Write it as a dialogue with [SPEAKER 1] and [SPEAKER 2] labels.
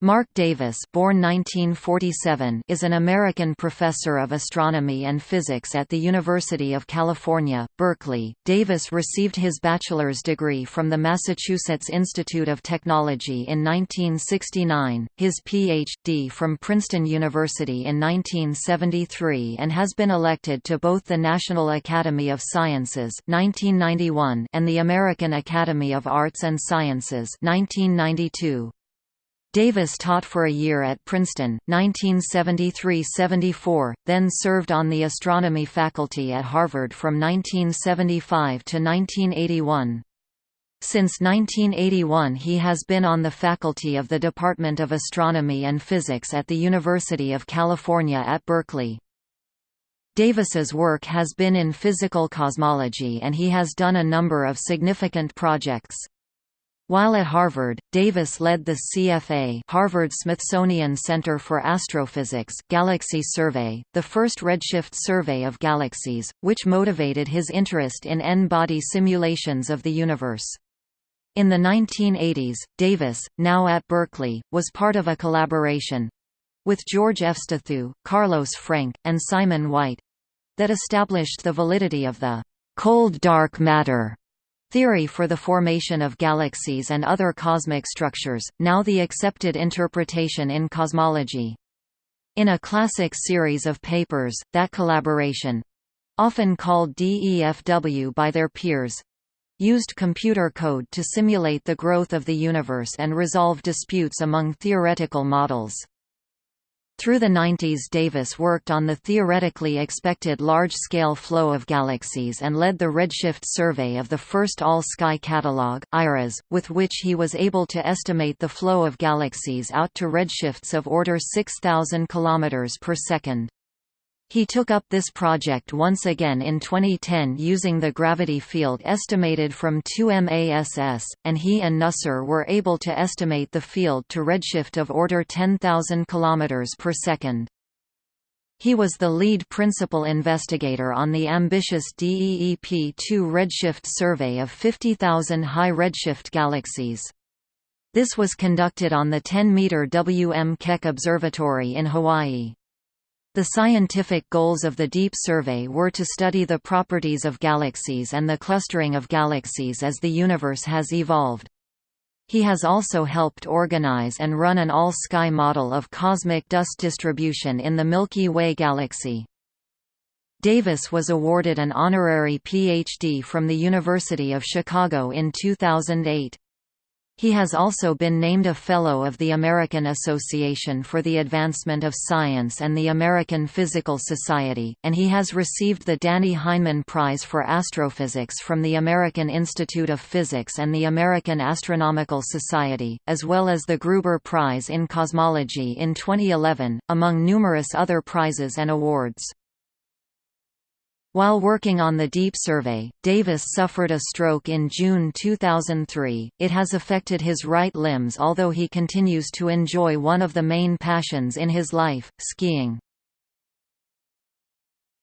[SPEAKER 1] Marc Davis born 1947 is an American professor of astronomy and physics at the University of California, Berkeley. Davis received his bachelor's degree from the Massachusetts Institute of Technology in 1969, his Ph.D. from Princeton University in 1973 and has been elected to both the National Academy of Sciences 1991 and the American Academy of Arts and Sciences 1992. Davis taught for a year at Princeton, 1973–74, then served on the astronomy faculty at Harvard from 1975 to 1981. Since 1981 he has been on the faculty of the Department of Astronomy and Physics at the University of California at Berkeley. Davis's work has been in physical cosmology and he has done a number of significant projects. While at Harvard, Davis led the CFA Harvard-Smithsonian Center for Astrophysics Galaxy Survey, the first redshift survey of galaxies, which motivated his interest in N-body simulations of the universe. In the 1980s, Davis, now at Berkeley, was part of a collaboration—with George Efstathiou, Carlos Frenk, and Simon White—that established the validity of the «cold dark matter» Theory for the formation of galaxies and other cosmic structures, now the accepted interpretation in cosmology. In a classic series of papers, that collaboration—often called DEFW by their peers—used computer code to simulate the growth of the universe and resolve disputes among theoretical models. Through the 90s Davis worked on the theoretically expected large-scale flow of galaxies and led the redshift survey of the first all-sky catalog, IRAS, with which he was able to estimate the flow of galaxies out to redshifts of order 6,000 km per second. He took up this project once again in 2010 using the gravity field estimated from 2MASS, and he and Nusser were able to estimate the field to redshift of order 10,000 km per second. He was the lead principal investigator on the ambitious DEEP-2 redshift survey of 50,000 high redshift galaxies. This was conducted on the 10-meter W.M. Keck Observatory in Hawaii. The scientific goals of the Deep Survey were to study the properties of galaxies and the clustering of galaxies as the universe has evolved. He has also helped organize and run an all-sky model of cosmic dust distribution in the Milky Way galaxy. Davis was awarded an honorary PhD from the University of Chicago in 2008. He has also been named a Fellow of the American Association for the Advancement of Science and the American Physical Society, and he has received the Dannie Heineman Prize for Astrophysics from the American Institute of Physics and the American Astronomical Society, as well as the Gruber Prize in Cosmology in 2011, among numerous other prizes and awards. While working on the Deep Survey, Davis suffered a stroke in June 2003. It has affected his right limbs although he continues to enjoy one of the main passions in his life, skiing.